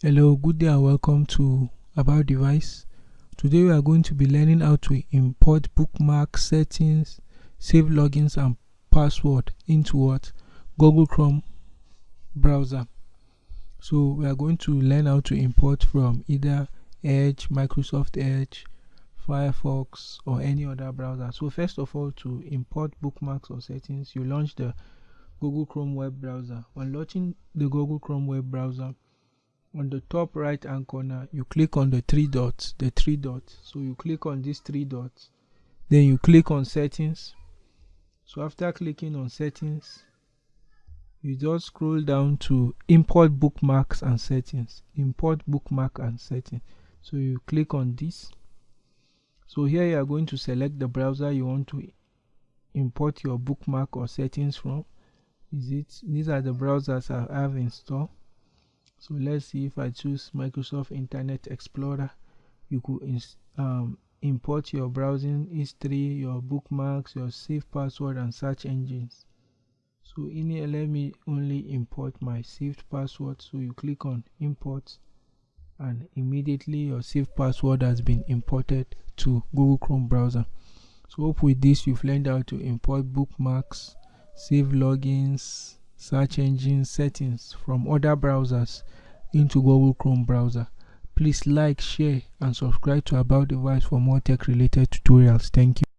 Hello, good day and welcome to About Device. Today we are going to be learning how to import bookmark settings, save logins and password into what? Google Chrome browser. So we are going to learn how to import from either Edge, Microsoft Edge, Firefox or any other browser. So first of all to import bookmarks or settings, you launch the Google Chrome web browser. When launching the Google Chrome web browser, on the top right hand corner you click on the three dots the three dots. So you click on these three dots. Then you click on settings. So after clicking on settings you just scroll down to import bookmarks and settings. Import bookmark and settings so you click on this. So here you are going to select the browser you want to import your bookmark or settings from. Is it these are the browsers i have installed so let's see if I choose Microsoft Internet Explorer. You could um, import your browsing history your bookmarks your saved password and search engines. So in here let me only import my saved password. So you click on import and immediately your saved password has been imported to Google Chrome browser. So hope with this you've learned how to import bookmarks save logins search engine settings from other browsers into Google Chrome browser. Please like, share and subscribe to About Device for more tech related tutorials. Thank you.